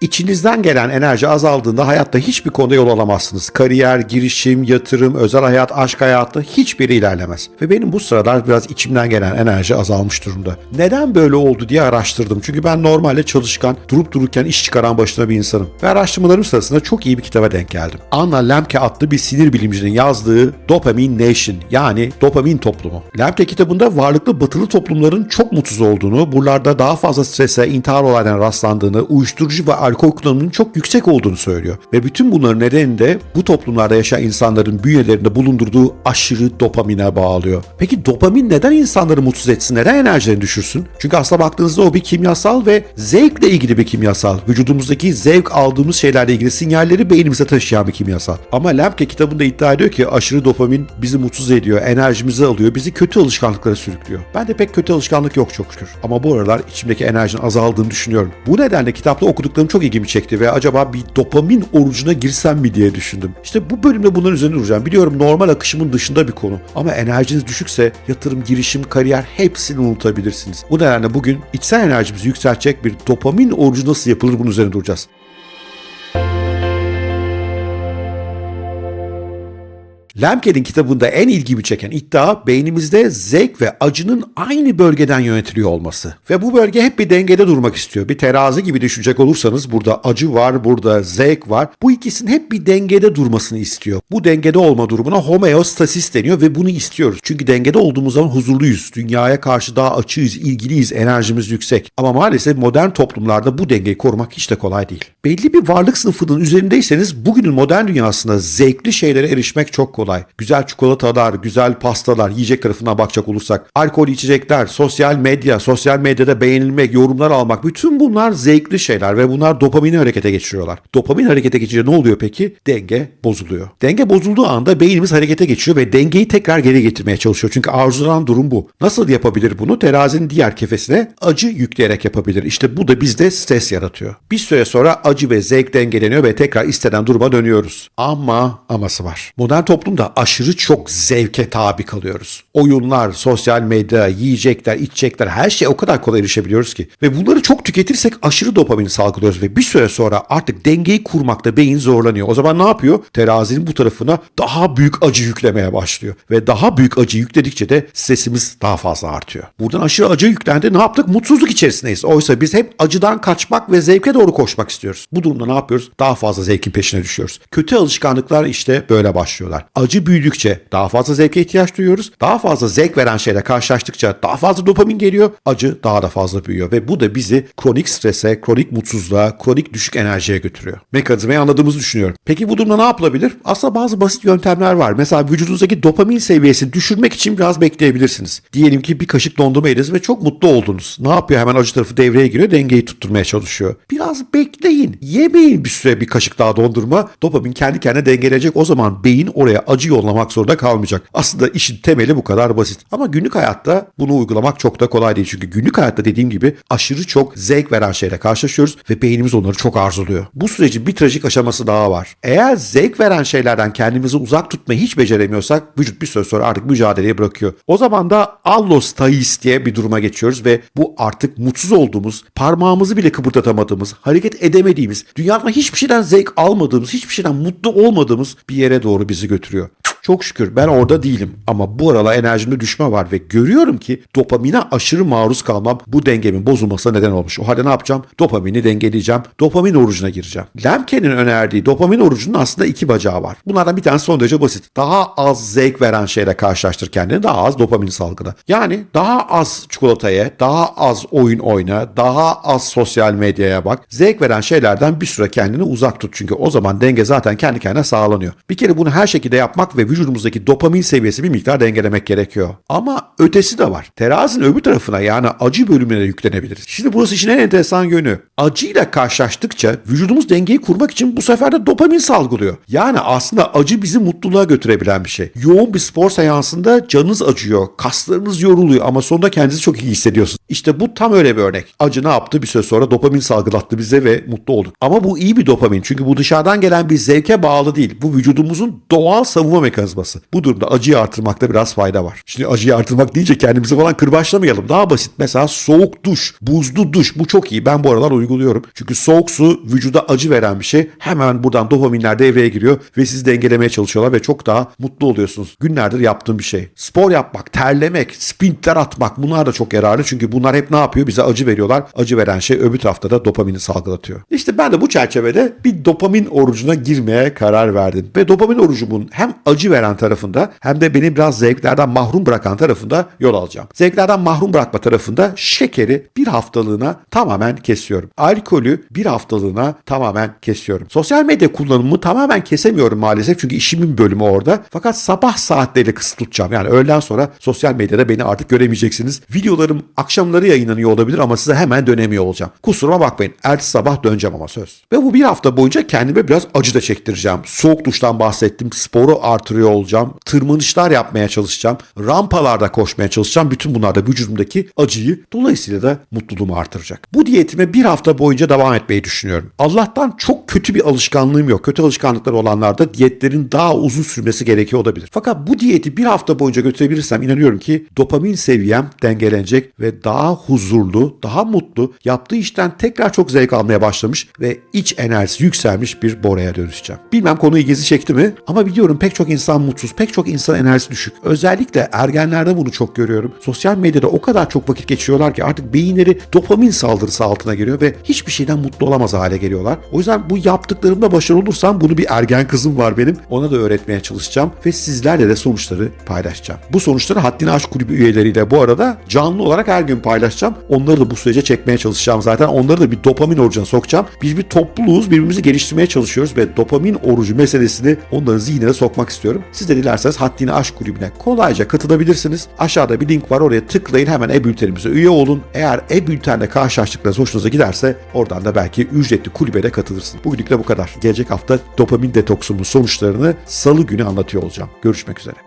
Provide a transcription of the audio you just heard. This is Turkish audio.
İçinizden gelen enerji azaldığında hayatta hiçbir konuda yol alamazsınız. Kariyer, girişim, yatırım, özel hayat, aşk hayatı hiçbiri ilerlemez. Ve benim bu sıralar biraz içimden gelen enerji azalmış durumda. Neden böyle oldu diye araştırdım. Çünkü ben normalde çalışkan, durup dururken iş çıkaran başına bir insanım. Ve araştırmalarım sırasında çok iyi bir kitaba denk geldim. Anna Lemke adlı bir sinir bilimcinin yazdığı Dopamine Nation yani dopamin toplumu. Lemke kitabında varlıklı batılı toplumların çok mutsuz olduğunu, buralarda daha fazla strese, intihar olaylarına rastlandığını, uyuşturucu ve alkol kullanımının çok yüksek olduğunu söylüyor. Ve bütün bunların nedeni de bu toplumlarda yaşayan insanların bünyelerinde bulundurduğu aşırı dopamine bağlıyor. Peki dopamin neden insanları mutsuz etsin? Neden enerjilerini düşürsün? Çünkü aslına baktığınızda o bir kimyasal ve zevkle ilgili bir kimyasal. Vücudumuzdaki zevk aldığımız şeylerle ilgili sinyalleri beynimize taşıyan bir kimyasal. Ama Lemke kitabında iddia ediyor ki aşırı dopamin bizi mutsuz ediyor, enerjimizi alıyor, bizi kötü alışkanlıklara sürüklüyor. Ben de pek kötü alışkanlık yok çok şükür. Ama bu aralar içimdeki enerjinin azaldığını düşünüyorum. Bu nedenle kitapta okuduklarım çok ilgimi çekti ve acaba bir dopamin orucuna girsem mi diye düşündüm. İşte bu bölümde bunların üzerine duracağım. Biliyorum normal akışımın dışında bir konu. Ama enerjiniz düşükse yatırım, girişim, kariyer hepsini unutabilirsiniz. Bu nedenle bugün içsel enerjimizi yükseltecek bir dopamin orucu nasıl yapılır bunun üzerine duracağız. Lemke'nin kitabında en ilgimi çeken iddia beynimizde zevk ve acının aynı bölgeden yönetiliyor olması. Ve bu bölge hep bir dengede durmak istiyor. Bir terazi gibi düşünecek olursanız burada acı var, burada zevk var. Bu ikisinin hep bir dengede durmasını istiyor. Bu dengede olma durumuna homeostasis deniyor ve bunu istiyoruz. Çünkü dengede olduğumuz zaman huzurluyuz. Dünyaya karşı daha açığız, ilgiliyiz, enerjimiz yüksek. Ama maalesef modern toplumlarda bu dengeyi korumak hiç de kolay değil. Belli bir varlık sınıfının üzerindeyseniz bugünün modern dünyasında zevkli şeylere erişmek çok kolay kolay. Güzel çikolatalar, güzel pastalar, yiyecek tarafına bakacak olursak, alkol içecekler, sosyal medya, sosyal medyada beğenilmek, yorumlar almak bütün bunlar zevkli şeyler ve bunlar dopamini harekete geçiriyorlar. Dopamin harekete geçince ne oluyor peki? Denge bozuluyor. Denge bozulduğu anda beynimiz harekete geçiyor ve dengeyi tekrar geri getirmeye çalışıyor. Çünkü arzulanan durum bu. Nasıl yapabilir bunu? Terazinin diğer kefesine acı yükleyerek yapabilir. İşte bu da bizde stres yaratıyor. Bir süre sonra acı ve zevk dengeleniyor ve tekrar istenen duruma dönüyoruz. Ama aması var. Modern toplum toplumda aşırı çok zevke tabi kalıyoruz. Oyunlar, sosyal medya, yiyecekler, içecekler her şeye o kadar kolay erişebiliyoruz ki. Ve bunları çok tüketirsek aşırı dopamin salgılıyoruz ve bir süre sonra artık dengeyi kurmakta beyin zorlanıyor. O zaman ne yapıyor? Terazinin bu tarafına daha büyük acı yüklemeye başlıyor. Ve daha büyük acı yükledikçe de stresimiz daha fazla artıyor. Buradan aşırı acı yüklendi ne yaptık? Mutsuzluk içerisindeyiz. Oysa biz hep acıdan kaçmak ve zevke doğru koşmak istiyoruz. Bu durumda ne yapıyoruz? Daha fazla zevkin peşine düşüyoruz. Kötü alışkanlıklar işte böyle başlıyorlar. Acı büyüdükçe daha fazla zevke ihtiyaç duyuyoruz. Daha fazla zevk veren şeyle karşılaştıkça daha fazla dopamin geliyor. Acı daha da fazla büyüyor ve bu da bizi kronik strese, kronik mutsuzluğa, kronik düşük enerjiye götürüyor. Mekanizmayı anladığımızı düşünüyorum. Peki bu durumda ne yapılabilir? Aslında bazı basit yöntemler var. Mesela vücudunuzdaki dopamin seviyesini düşürmek için biraz bekleyebilirsiniz. Diyelim ki bir kaşık dondurma yediniz ve çok mutlu oldunuz. Ne yapıyor? Hemen acı tarafı devreye giriyor, dengeyi tutturmaya çalışıyor. Biraz bekleyin. Yemeyin bir süre bir kaşık daha dondurma. Dopamin kendi kendine dengelenecek. O zaman beyin oraya acı yollamak zorunda kalmayacak. Aslında işin temeli bu kadar basit. Ama günlük hayatta bunu uygulamak çok da kolay değil. Çünkü günlük hayatta dediğim gibi aşırı çok zevk veren şeyle karşılaşıyoruz ve beynimiz onları çok arzuluyor. Bu sürecin bir trajik aşaması daha var. Eğer zevk veren şeylerden kendimizi uzak tutmayı hiç beceremiyorsak vücut bir süre sonra artık mücadeleyi bırakıyor. O zaman da allostasis diye bir duruma geçiyoruz ve bu artık mutsuz olduğumuz, parmağımızı bile kıpırdatamadığımız, hareket edemediğimiz, dünyada hiçbir şeyden zevk almadığımız, hiçbir şeyden mutlu olmadığımız bir yere doğru bizi götürüyor. Çok şükür ben orada değilim ama bu aralar enerjimde düşme var ve görüyorum ki dopamine aşırı maruz kalmam bu dengemin bozulmasına neden olmuş. O halde ne yapacağım? Dopamini dengeleyeceğim. Dopamin orucuna gireceğim. Lemke'nin önerdiği dopamin orucunun aslında iki bacağı var. Bunlardan bir tanesi son derece basit. Daha az zevk veren şeyle karşılaştır kendini. Daha az dopamin salgıla. Yani daha az çikolataya, daha az oyun oyna, daha az sosyal medyaya bak. Zevk veren şeylerden bir süre kendini uzak tut. Çünkü o zaman denge zaten kendi kendine sağlanıyor. Bir kere bunu her şekilde yapmak ve vücudumuzdaki dopamin seviyesi bir miktar dengelemek gerekiyor. Ama ötesi de var. Terazinin öbür tarafına yani acı bölümüne yüklenebiliriz. Şimdi burası işin en enteresan yönü. Acıyla karşılaştıkça vücudumuz dengeyi kurmak için bu sefer de dopamin salgılıyor. Yani aslında acı bizi mutluluğa götürebilen bir şey. Yoğun bir spor seansında canınız acıyor, kaslarınız yoruluyor ama sonunda kendinizi çok iyi hissediyorsunuz. İşte bu tam öyle bir örnek. Acı ne yaptı? Bir süre sonra dopamin salgılattı bize ve mutlu olduk. Ama bu iyi bir dopamin çünkü bu dışarıdan gelen bir zevke bağlı değil. Bu vücudumuzun doğal savunma mekanizması mekanizması. Bu durumda acıyı artırmakta biraz fayda var. Şimdi acıyı artırmak deyince kendimizi falan kırbaçlamayalım. Daha basit. Mesela soğuk duş, buzlu duş. Bu çok iyi. Ben bu aralar uyguluyorum. Çünkü soğuk su vücuda acı veren bir şey. Hemen buradan dopaminler devreye giriyor ve sizi dengelemeye çalışıyorlar ve çok daha mutlu oluyorsunuz. Günlerdir yaptığım bir şey. Spor yapmak, terlemek, sprintler atmak bunlar da çok yararlı. Çünkü bunlar hep ne yapıyor? Bize acı veriyorlar. Acı veren şey öbür tarafta da dopamini salgılatıyor. İşte ben de bu çerçevede bir dopamin orucuna girmeye karar verdim. Ve dopamin orucumun hem acı veren tarafında hem de beni biraz zevklerden mahrum bırakan tarafında yol alacağım. Zevklerden mahrum bırakma tarafında şekeri bir haftalığına tamamen kesiyorum. Alkolü bir haftalığına tamamen kesiyorum. Sosyal medya kullanımımı tamamen kesemiyorum maalesef çünkü işimin bölümü orada. Fakat sabah saatleriyle kısıt tutacağım. Yani öğleden sonra sosyal medyada beni artık göremeyeceksiniz. Videolarım akşamları yayınlanıyor olabilir ama size hemen dönemiyor olacağım. Kusuruma bakmayın. Ertesi sabah döneceğim ama söz. Ve bu bir hafta boyunca kendime biraz acı da çektireceğim. Soğuk duştan bahsettim. Sporu artırıyor olacağım. Tırmanışlar yapmaya çalışacağım. Rampalarda koşmaya çalışacağım. Bütün bunlar da vücudumdaki acıyı dolayısıyla da mutluluğumu artıracak. Bu diyetime bir hafta boyunca devam etmeyi düşünüyorum. Allah'tan çok kötü bir alışkanlığım yok. Kötü alışkanlıkları olanlarda diyetlerin daha uzun sürmesi gerekiyor olabilir. Fakat bu diyeti bir hafta boyunca götürebilirsem inanıyorum ki dopamin seviyem dengelenecek ve daha huzurlu, daha mutlu, yaptığı işten tekrar çok zevk almaya başlamış ve iç enerjisi yükselmiş bir Bora'ya dönüşeceğim. Bilmem konu ilginizi çekti mi ama biliyorum pek çok insan mutsuz, pek çok insan enerjisi düşük. Özellikle ergenlerde bunu çok görüyorum. Sosyal medyada o kadar çok vakit geçiriyorlar ki artık beyinleri dopamin saldırısı altına giriyor ve hiçbir şeyden mutlu olamaz hale geliyorlar. O yüzden bu yaptıklarımda başarılı olursam bunu bir ergen kızım var benim. Ona da öğretmeye çalışacağım ve sizlerle de sonuçları paylaşacağım. Bu sonuçları Haddini Aşk Kulübü üyeleriyle bu arada canlı olarak her gün paylaşacağım. Onları da bu sürece çekmeye çalışacağım zaten. Onları da bir dopamin orucuna sokacağım. Biz bir topluluğuz, birbirimizi geliştirmeye çalışıyoruz ve dopamin orucu meselesini onların zihnine sokmak istiyorum. Siz de dilerseniz Haddini Aşk Kulübü'ne kolayca katılabilirsiniz. Aşağıda bir link var oraya tıklayın hemen e-bültenimize üye olun. Eğer e-bültenle karşılaştıklarınız hoşunuza giderse oradan da belki ücretli kulübe de katılırsın. Bugünlük de bu kadar. Gelecek hafta dopamin detoksumun sonuçlarını salı günü anlatıyor olacağım. Görüşmek üzere.